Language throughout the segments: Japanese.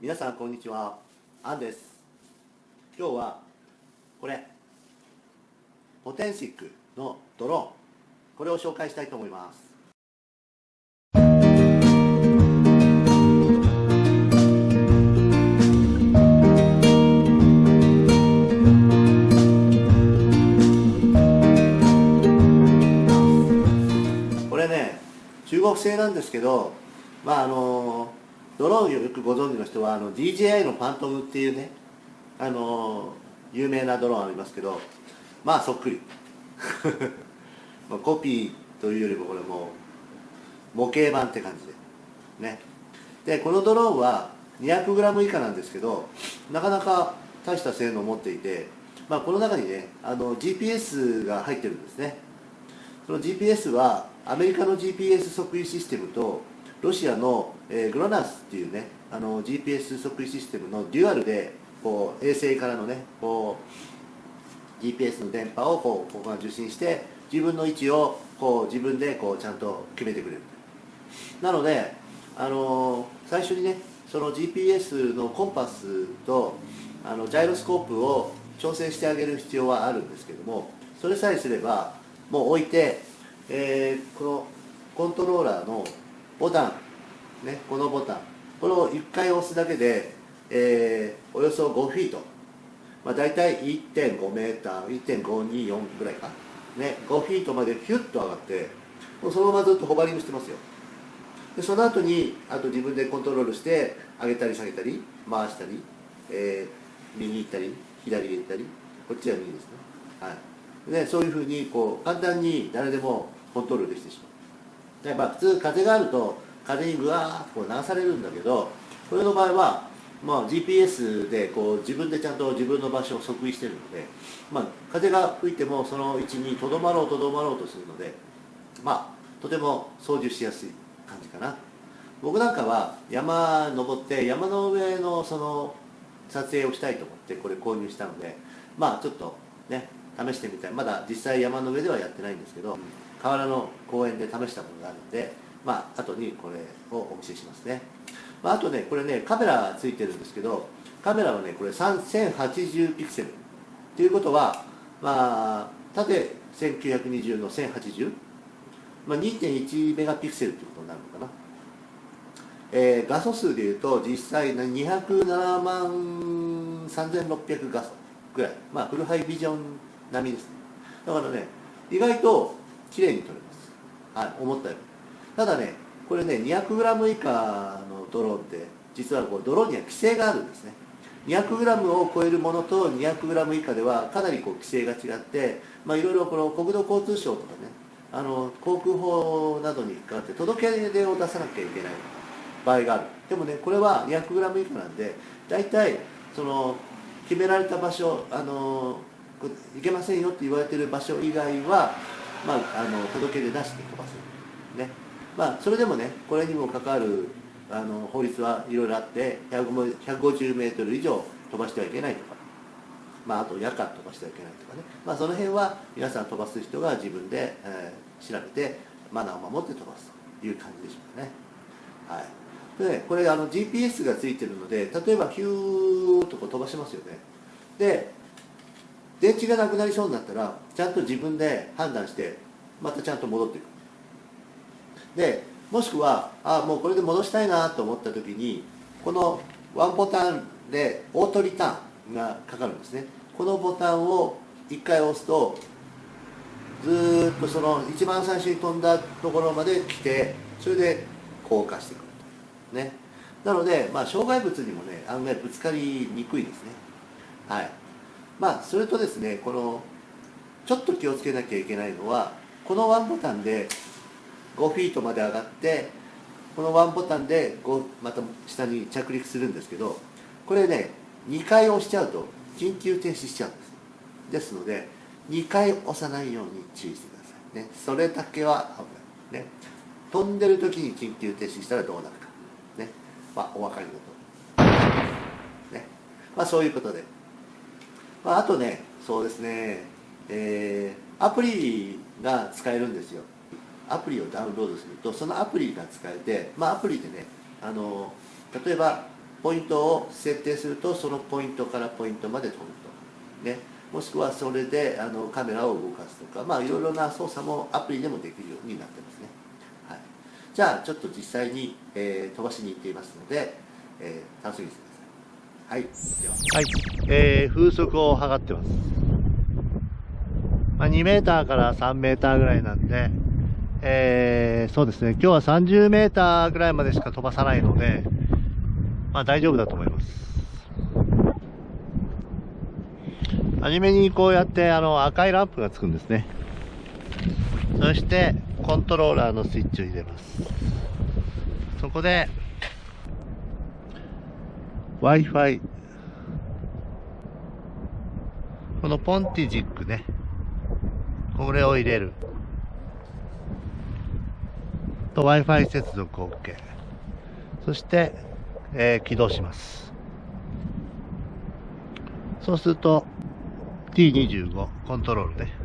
皆さんこんにちは。アンです。今日はこれ。ポテンシックのドローン。これを紹介したいと思います。これね中国製なんですけどまああのドローンをよくご存知の人はあの DJI のファントムっていうねあの有名なドローンありますけどまあそっくり。コピーというよりもこれも模型版って感じで。ね。でこのドローンは 200g 以下なんですけどなかなか大した性能を持っていて、まあ、この中にねあの GPS が入ってるんですね。その GPS はアメリカの GPS 測位システムとロシアの、えー、グロナスっていうねあの GPS 測位システムのデュアルでこう衛星からのねこう GPS の電波をこうここが受信して自分の位置をこう自分でこうちゃんと決めてくれる。なので、あのー最初にねその GPS のコンパスとあのジャイロスコープを調整してあげる必要はあるんですけどもそれさえすればもう置いて、えーこのコントローラーのボタン、ね、このボタン。これを1回押すだけで、えーおよそ5フィート、まあ、大体1.5メーター1.524ぐらいか、ね、5フィートまでヒュッと上がってもうそのままずっとホバリングしてますよ。でその後にあと自分でコントロールして上げたり下げたり回したり、えー右行ったり左行ったりこっちは右ですね、はい、でそういうふうにこう簡単に誰でもコントロールできてしまう。で、まあ、普通風があると風にぐわーっとこう流されるんだけどこれの場合は、まあ、GPS でこう自分でちゃんと自分の場所を測位してるので、まあ、風が吹いてもその位置にとどまろうとどまろうとするのでまあとても操縦しやすい感じかな。僕なんかは山登って山の上のその撮影をしたいと思ってこれ購入したのでまあちょっとね試してみたい。まだ実際山の上ではやってないんですけど河原の公園で試したものがあるのでまあ後にこれをお見せしますね、まあ、あとねこれねカメラついてるんですけどカメラはねこれ1080ピクセル。ということはまあ縦1920の1080まあ、2.1メガピクセルということになるのかな、えー画素数でいうと実際の207万3600画素ぐらい。まあフルハイビジョン並みですね。だからね意外と綺麗に撮れます。はい思ったより。ただねこれね 200g 以下のドローンって実はこうドローンには規制があるんですね。200g を超えるものと 200g 以下ではかなりこう規制が違ってまあいろいろこの国土交通省とかねあの航空法などに関わって届け出を出さなきゃいけない場合がある。でもねこれは 200g 以下なんで大体その決められた場所あのこいけませんよって言われてる場所以外は、まあ、あの届け出出して飛ばせるね。まあそれでもねこれにも関わるあの法律はいろいろあって150メートル以上飛ばしてはいけないとかまあ、あと夜間飛ばしてはいけないとかね、まあ、その辺は皆さん飛ばす人が自分で、えー調べてマナーを守って飛ばすという感じでしょうかね。はい、でねこれあの GPS がついてるので例えばヒューとこ飛ばしますよね。で電池がなくなりそうになったらちゃんと自分で判断してまたちゃんと戻っていく。でもしくはあもうこれで戻したいなと思った時にこのワンボタンでオートリターンがかかるんですね。このボタンを1回押すとずっとその一番最初に飛んだところまで来てそれで降下してくると。ね。なので、まあ、障害物にもね案外ぶつかりにくいですね。はい。まあそれとですねこのちょっと気をつけなきゃいけないのはこのワンボタンで5フィートまで上がってこのワンボタンで5また下に着陸するんですけどこれね2回押しちゃうと緊急停止しちゃうんです。ですので2回押さないように注意してくださいね。それだけは危ない。ね。飛んでる時に緊急停止したらどうなるか。ね。まあお分かりのとおり。ね。まあそういうことで、まあ、あとねそうですね。えーアプリが使えるんですよ。アプリをダウンロードするとそのアプリが使えてまあアプリでねあの例えばポイントを設定するとそのポイントからポイントまで飛ぶと、ね、もしくはそれであのカメラを動かすとかまあいろいろな操作もアプリでもできるようになってますね、はい、じゃあちょっと実際に、えー、飛ばしに行っていますので、えー、楽しみにしてください。はい。では。はい、えー、風速を測ってます、まあ、2メーターから3メーターぐらいなんでえー、そうですね、今日は30メーターぐらいまでしか飛ばさないので、まあ大丈夫だと思います。初めにこうやってあの赤いランプがつくんですね。そしてコントローラーのスイッチを入れます。そこで Wi-Fi このポンティジックねこれを入れると Wi-Fi 接続 OK そして、えー、起動します。そうすると T25 コントロールね。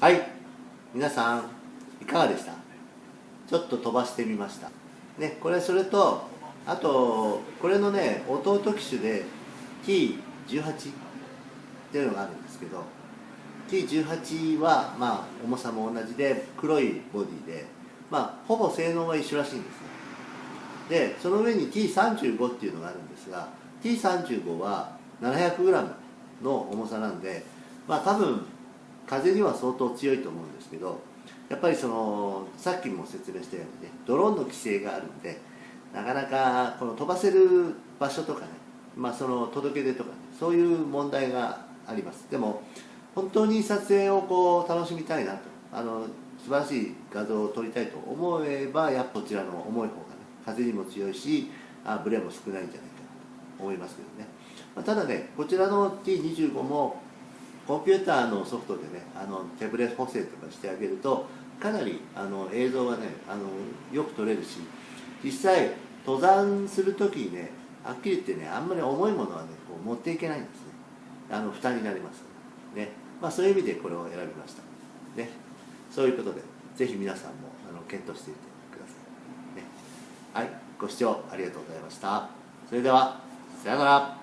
はい。皆さんいかがでした？ちょっと飛ばしてみました。ねこれそれとあとこれのね弟機種で T18 っていうのがあるんですけど T18 はまあ重さも同じで黒いボディでまあほぼ性能は一緒らしいんですね。でその上に T35 っていうのがあるんですが T35 は 700g の重さなんでまあ多分風には相当強いと思うんですけどやっぱりそのさっきも説明したようにねドローンの規制があるんでなかなかこの飛ばせる場所とかね、まあ、その届け出とかねそういう問題があります。でも本当に撮影をこう楽しみたいなとあの素晴らしい画像を撮りたいと思えばやっぱこちらの重い方がね風にも強いしあブレも少ないんじゃないかなと思いますけどね、まあ、ただねこちらの T25 もコンピューターのソフトでねあの手ブレ補正とかしてあげるとかなりあの映像がねあのよく撮れるし実際登山する時にねはっきり言ってねあんまり重いものはねこう持っていけないんですね。あの負担になります。ね。まあそういう意味でこれを選びました。ね。そういうことでぜひ皆さんもあの検討してみてください、ね、はい。ご視聴ありがとうございました。それではさようなら。